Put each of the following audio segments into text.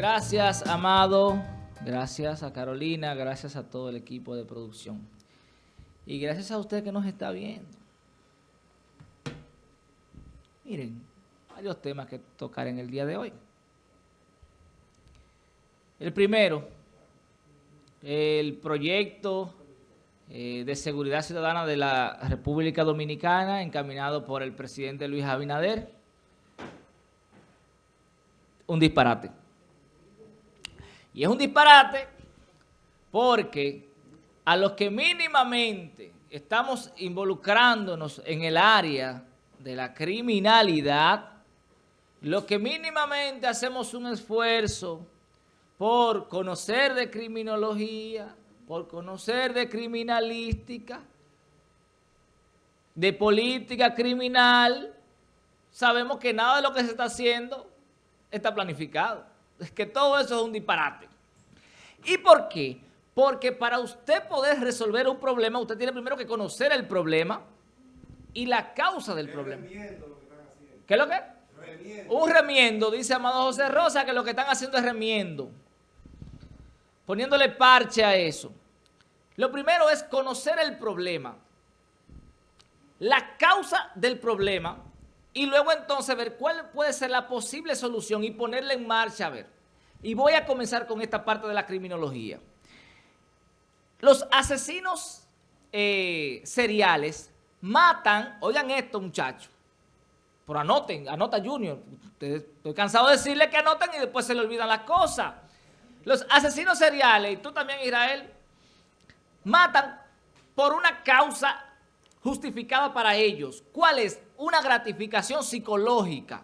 Gracias, Amado. Gracias a Carolina. Gracias a todo el equipo de producción. Y gracias a usted que nos está viendo. Miren, varios temas que tocar en el día de hoy. El primero, el proyecto eh, de seguridad ciudadana de la República Dominicana encaminado por el presidente Luis Abinader. Un disparate. Y es un disparate porque a los que mínimamente estamos involucrándonos en el área de la criminalidad, los que mínimamente hacemos un esfuerzo por conocer de criminología, por conocer de criminalística, de política criminal, sabemos que nada de lo que se está haciendo está planificado. Es que todo eso es un disparate. ¿Y por qué? Porque para usted poder resolver un problema, usted tiene primero que conocer el problema y la causa del problema. ¿Qué es lo que? Remiendo. Un remiendo, dice Amado José Rosa, que lo que están haciendo es remiendo. Poniéndole parche a eso. Lo primero es conocer el problema, la causa del problema y luego entonces ver cuál puede ser la posible solución y ponerla en marcha a ver. Y voy a comenzar con esta parte de la criminología. Los asesinos eh, seriales matan, oigan esto muchachos, pero anoten, anota Junior, estoy cansado de decirle que anoten y después se le olvidan las cosas. Los asesinos seriales, y tú también Israel, matan por una causa justificada para ellos. ¿Cuál es? Una gratificación psicológica.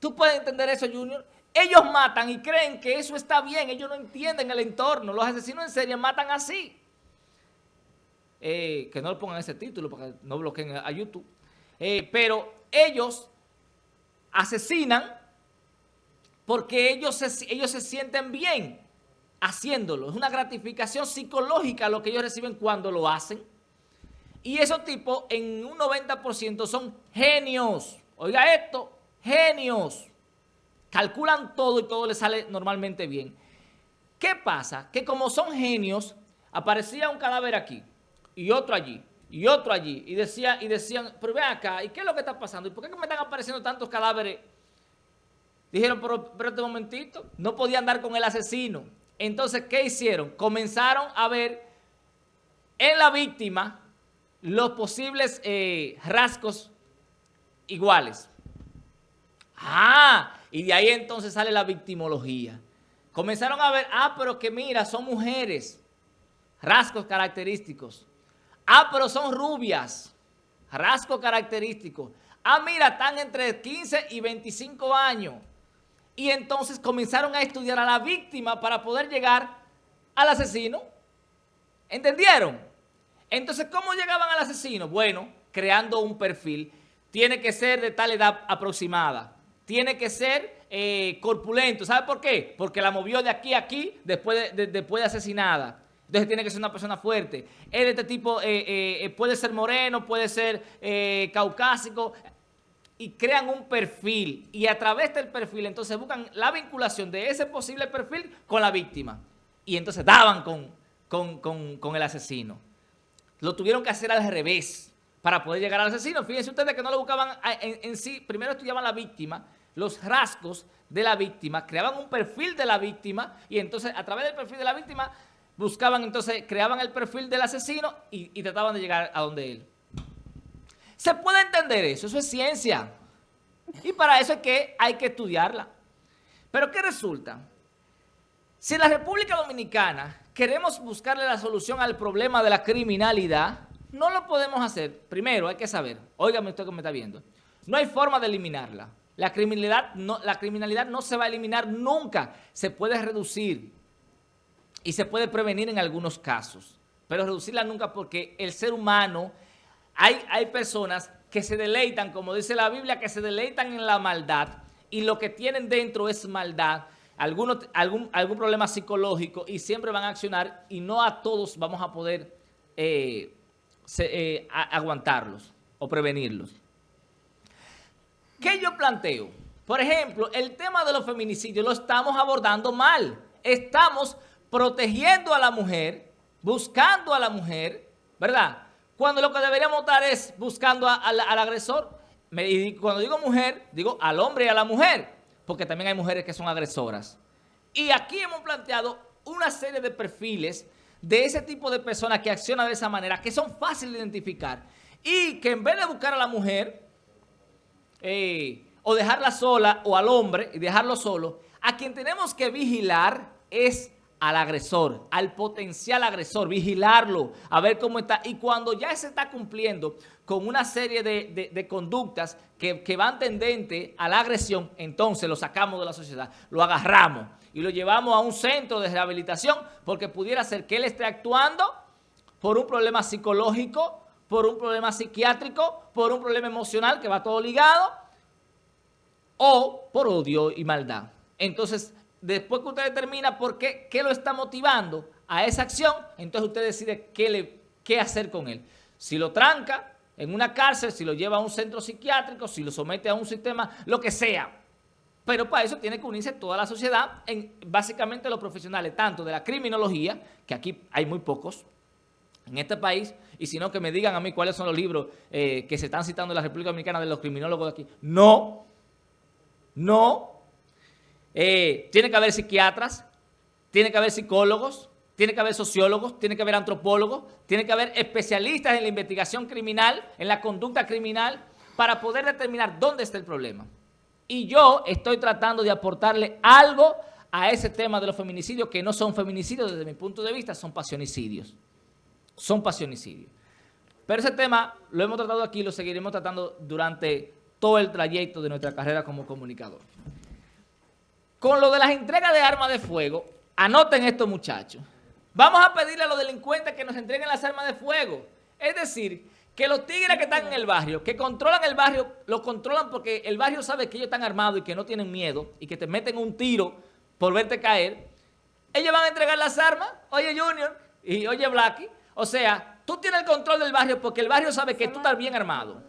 ¿Tú puedes entender eso, Junior? Ellos matan y creen que eso está bien. Ellos no entienden el entorno. Los asesinos en serie matan así. Eh, que no le pongan ese título para que no bloqueen a YouTube. Eh, pero ellos asesinan porque ellos ellos se sienten bien haciéndolo. Es una gratificación psicológica lo que ellos reciben cuando lo hacen. Y esos tipos en un 90% son genios. Oiga esto, genios. Calculan todo y todo les sale normalmente bien. ¿Qué pasa? Que como son genios, aparecía un cadáver aquí y otro allí y otro allí. Y, decía, y decían, pero ven acá, ¿y qué es lo que está pasando? ¿Y por qué me están apareciendo tantos cadáveres? Dijeron, pero, pero este momentito, no podían andar con el asesino. Entonces, ¿qué hicieron? Comenzaron a ver en la víctima los posibles eh, rasgos iguales. Ah, y de ahí entonces sale la victimología. Comenzaron a ver, ah, pero que mira, son mujeres, rasgos característicos. Ah, pero son rubias, rasgos característicos. Ah, mira, están entre 15 y 25 años y entonces comenzaron a estudiar a la víctima para poder llegar al asesino. ¿Entendieron? Entonces, ¿cómo llegaban al asesino? Bueno, creando un perfil. Tiene que ser de tal edad aproximada. Tiene que ser eh, corpulento. ¿Sabe por qué? Porque la movió de aquí a aquí después de, después de asesinada. Entonces tiene que ser una persona fuerte. Es de este tipo, eh, eh, puede ser moreno, puede ser caucásico y crean un perfil y a través del perfil entonces buscan la vinculación de ese posible perfil con la víctima y entonces daban con, con, el asesino. Lo tuvieron que hacer al revés para poder llegar al asesino. Fíjense ustedes que no lo buscaban en, en sí, primero estudiaban la víctima, los rasgos de la víctima, creaban un perfil de la víctima y entonces a través del perfil de la víctima buscaban entonces, creaban el perfil del asesino y, y trataban de llegar a donde él. ¿Se puede entender eso? Eso es ciencia. Y para eso es que hay que estudiarla. Pero ¿qué resulta? Si en la República Dominicana queremos buscarle la solución al problema de la criminalidad, no lo podemos hacer. Primero hay que saber, óigame usted que me está viendo, no hay forma de eliminarla. La criminalidad, no, la criminalidad no se va a eliminar nunca. Se puede reducir y se puede prevenir en algunos casos. Pero reducirla nunca porque el ser humano hay, personas que se deleitan, como dice la Biblia, que se deleitan en la maldad y lo que tienen dentro es maldad, algún, algún problema psicológico y siempre van a accionar y no a todos vamos a poder eh, eh, aguantarlos o prevenirlos. ¿Qué yo planteo? Por ejemplo, el tema de los feminicidios lo estamos abordando mal. Estamos protegiendo a la mujer, buscando a la mujer, ¿verdad? Cuando lo que deberíamos estar es buscando al agresor. Y cuando digo mujer, digo al hombre y a la mujer, porque también hay mujeres que son agresoras. Y aquí hemos planteado una serie de perfiles de ese tipo de personas que accionan de esa manera, que son fáciles de identificar, y que en vez de buscar a la mujer, eh, o dejarla sola, o al hombre, y dejarlo solo, a quien tenemos que vigilar es al agresor, al potencial agresor, vigilarlo, a ver cómo está. Y cuando ya se está cumpliendo con una serie de, conductas que, que, van tendente a la agresión, entonces lo sacamos de la sociedad, lo agarramos y lo llevamos a un centro de rehabilitación porque pudiera ser que él esté actuando por un problema psicológico, por un problema psiquiátrico, por un problema emocional que va todo ligado o por odio y maldad. Entonces, después que usted determina por qué, qué lo está motivando a esa acción, entonces usted decide qué, le, qué hacer con él. Si lo tranca en una cárcel, si lo lleva a un centro psiquiátrico, si lo somete a un sistema, lo que sea, pero para eso tiene que unirse toda la sociedad, en básicamente los profesionales, tanto de la criminología, que aquí hay muy pocos en este país, y si no que me digan a mí cuáles son los libros eh, que se están citando en la República Dominicana de los criminólogos de aquí. No, no. Eh, tiene que haber psiquiatras, tiene que haber psicólogos, tiene que haber sociólogos, tiene que haber antropólogos, tiene que haber especialistas en la investigación criminal, en la conducta criminal, para poder determinar dónde está el problema. Y yo estoy tratando de aportarle algo a ese tema de los feminicidios, que no son feminicidios desde mi punto de vista, son pasionicidios. Son pasionicidios. Pero ese tema lo hemos tratado aquí y lo seguiremos tratando durante todo el trayecto de nuestra carrera como comunicador. Con lo de las entregas de armas de fuego, anoten esto muchachos. Vamos a pedirle a los delincuentes que nos entreguen las armas de fuego. Es decir, que los tigres que están en el barrio, que controlan el barrio, lo controlan porque el barrio sabe que ellos están armados y que no tienen miedo y que te meten un tiro por verte caer. Ellos van a entregar las armas, oye Junior y oye Blacky. O sea, tú tienes el control del barrio porque el barrio sabe que tú estás bien armado.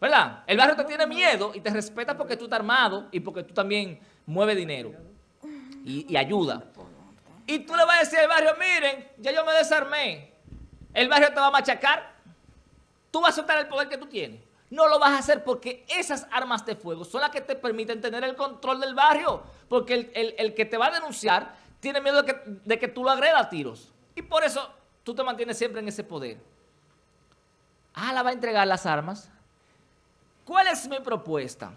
¿Verdad? El barrio te tiene miedo y te respeta porque tú estás armado y porque tú también mueves dinero y, ayuda. Y tú le vas a decir al barrio, miren, ya yo me desarmé. El barrio te va a machacar tú vas a soltar el poder que tú tienes. No lo vas a hacer porque esas armas de fuego son las que te permiten tener el control del barrio. Porque el, que te va a denunciar tiene miedo de que, de que tú lo agredas a tiros. Y por eso tú te mantienes siempre en ese poder. Ah, la va a entregar las armas. ¿Cuál es mi propuesta?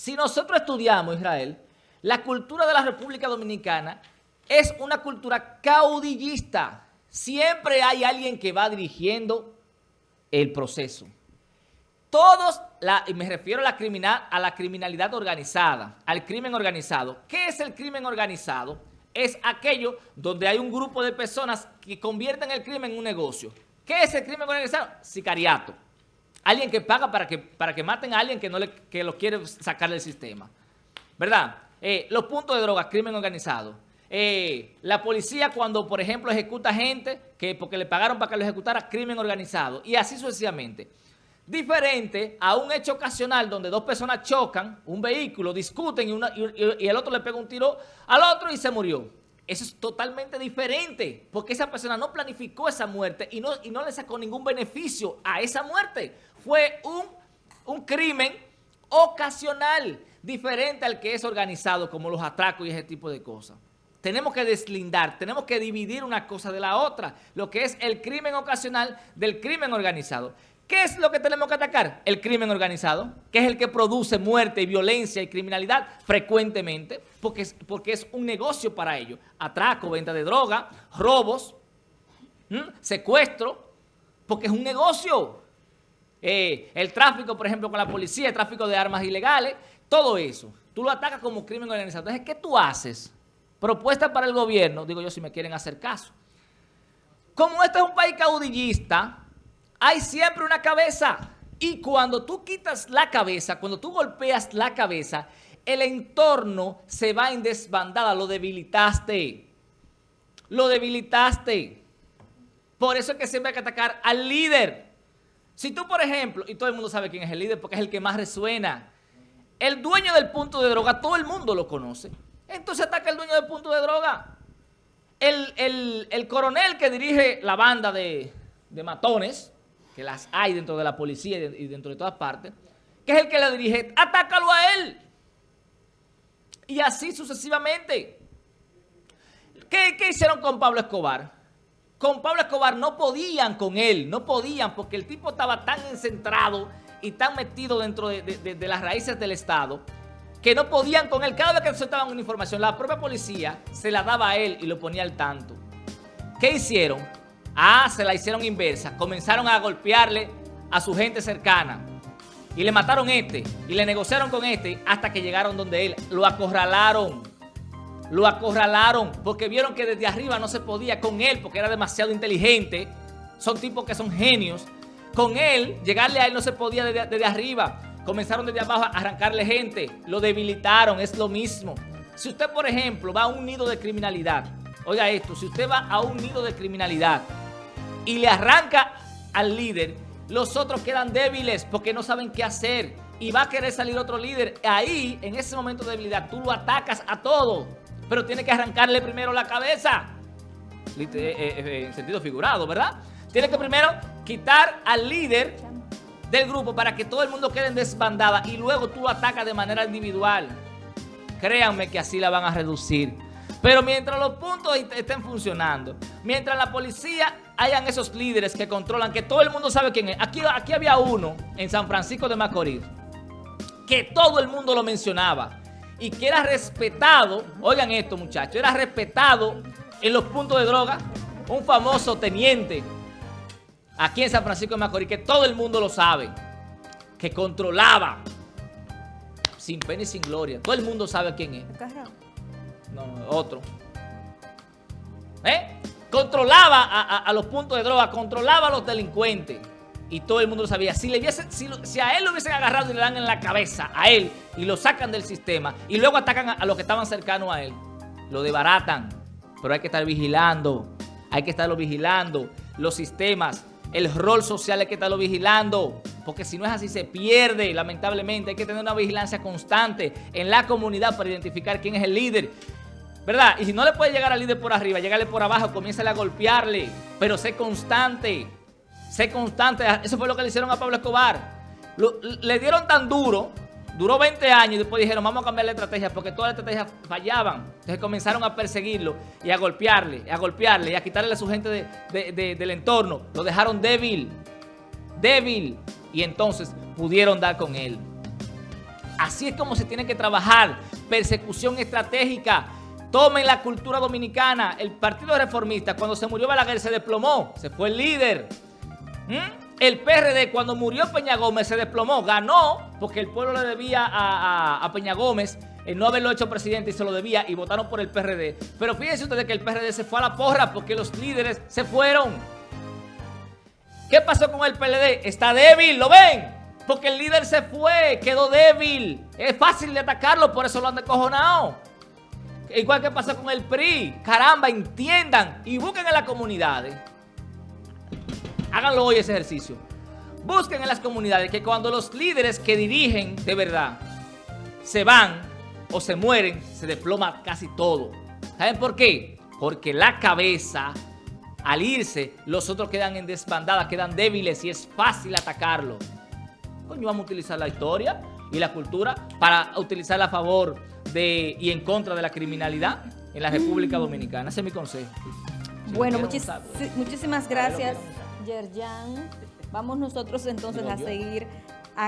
Si nosotros estudiamos, Israel, la cultura de la República Dominicana es una cultura caudillista. Siempre hay alguien que va dirigiendo el proceso. Todos, y me refiero a la, a la criminalidad organizada, al crimen organizado. ¿Qué es el crimen organizado? Es aquello donde hay un grupo de personas que convierten el crimen en un negocio. ¿Qué es el crimen organizado? Sicariato. Alguien que paga para que, para que maten a alguien que, no le, que lo quiere sacar del sistema. ¿Verdad? Eh, los puntos de droga, crimen organizado. Eh, la policía cuando, por ejemplo, ejecuta gente que porque le pagaron para que lo ejecutara, crimen organizado. Y así sucesivamente. Diferente a un hecho ocasional donde dos personas chocan, un vehículo, discuten y, el otro le pega un tiro al otro y se murió. Eso es totalmente diferente, porque esa persona no planificó esa muerte y no, y no le sacó ningún beneficio a esa muerte. Fue un, un crimen ocasional, diferente al que es organizado, como los atracos y ese tipo de cosas. Tenemos que deslindar, tenemos que dividir una cosa de la otra, lo que es el crimen ocasional del crimen organizado. ¿Qué es lo que tenemos que atacar? El crimen organizado, que es el que produce muerte, violencia y criminalidad frecuentemente, porque es, porque es un negocio para ellos. Atraco, venta de droga, robos, secuestro, porque es un negocio. Eh, el tráfico, por ejemplo, con la policía, el tráfico de armas ilegales, todo eso. Tú lo atacas como crimen organizado. Entonces, ¿qué tú haces? propuesta para el gobierno, digo yo si me quieren hacer caso. Como este es un país caudillista, hay siempre una cabeza. Y cuando tú quitas la cabeza, cuando tú golpeas la cabeza, el entorno se va en desbandada, lo debilitaste. Lo debilitaste. Por eso es que siempre hay que atacar al líder. Si tú, por ejemplo, y todo el mundo sabe quién es el líder porque es el que más resuena, el dueño del punto de droga, todo el mundo lo conoce. Entonces ataca el dueño del punto de droga. El, coronel que dirige la banda de, matones, que las hay dentro de la policía y dentro de todas partes, que es el que la dirige, atácalo a él. Y así sucesivamente. ¿Qué, ¿Qué, hicieron con Pablo Escobar? Con Pablo Escobar no podían con él, no podían porque el tipo estaba tan encentrado y tan metido dentro de, las raíces del Estado que no podían con él. Cada vez que soltaban una información, la propia policía se la daba a él y lo ponía al tanto. ¿Qué hicieron? Ah, se la hicieron inversa. Comenzaron a golpearle a su gente cercana. Y le mataron este. Y le negociaron con este hasta que llegaron donde él. Lo acorralaron. Lo acorralaron porque vieron que desde arriba no se podía con él porque era demasiado inteligente. Son tipos que son genios. Con él, llegarle a él no se podía desde, arriba. Comenzaron desde abajo a arrancarle gente. Lo debilitaron, es lo mismo. Si usted, por ejemplo, va a un nido de criminalidad, oiga esto, si usted va a un nido de criminalidad y le arranca al líder, los otros quedan débiles porque no saben qué hacer y va a querer salir otro líder. Ahí, en ese momento de debilidad, tú lo atacas a todo, pero tiene que arrancarle primero la cabeza. Eh, eh, eh, en sentido figurado, ¿verdad? Tiene que primero quitar al líder del grupo para que todo el mundo quede en desbandada y luego tú lo atacas de manera individual. Créanme que así la van a reducir. Pero mientras los puntos estén funcionando, mientras la policía hayan esos líderes que controlan, que todo el mundo sabe quién es. Aquí, aquí había uno en San Francisco de Macorís que todo el mundo lo mencionaba y que era respetado, oigan esto muchachos, era respetado en los puntos de droga, un famoso teniente aquí en San Francisco de Macorís, que todo el mundo lo sabe, que controlaba, sin pena y sin gloria. Todo el mundo sabe quién es. No, otro. ¿Eh? Controlaba a, los puntos de droga, controlaba a los delincuentes. Y todo el mundo lo sabía. Si, le si, a él lo hubiesen agarrado y le dan en la cabeza a él y lo sacan del sistema y luego atacan a, los que estaban cercanos a él, lo debaratan. Pero hay que estar vigilando. Hay que estarlo vigilando. Los sistemas el rol social hay que estarlo vigilando, porque si no es así se pierde, lamentablemente. Hay que tener una vigilancia constante en la comunidad para identificar quién es el líder. ¿Verdad? Y si no le puede llegar al líder por arriba, llegarle por abajo, comienza a golpearle, pero sé constante, sé constante. Eso fue lo que le hicieron a Pablo Escobar. le dieron tan duro Duró 20 años y después dijeron, vamos a cambiar la estrategia porque todas las estrategias fallaban. Entonces comenzaron a perseguirlo y a golpearle, a golpearle y a quitarle a su gente del entorno. Lo dejaron débil, débil. Y entonces pudieron dar con él. Así es como se tiene que trabajar. Persecución estratégica. Tomen la cultura dominicana. El Partido Reformista, cuando se murió Balaguer, se desplomó. Se fue el líder. ¿Mm? El PRD cuando murió Peña Gómez se desplomó, ganó porque el pueblo le debía a, Peña Gómez el no haberlo hecho presidente y se lo debía y votaron por el PRD. Pero fíjense ustedes que el PRD se fue a la porra porque los líderes se fueron. ¿Qué pasó con el PLD? Está débil, ¿lo ven? Porque el líder se fue, quedó débil. Es fácil de atacarlo, por eso lo han descojonado. Igual que pasó con el PRI. Caramba, entiendan y busquen en las comunidades Háganlo hoy ese ejercicio. Busquen en las comunidades que cuando los líderes que dirigen de verdad se van o se mueren, se desploma casi todo. ¿Saben por qué? Porque la cabeza, al irse, los otros quedan en desbandada, quedan débiles y es fácil atacarlo. Coño, vamos a utilizar la historia y la cultura para utilizarla a favor de y en contra de la criminalidad en la República. Dominicana. Ese es mi consejo. bueno, muchísimas gracias. Yerjan. Vamos nosotros entonces a seguir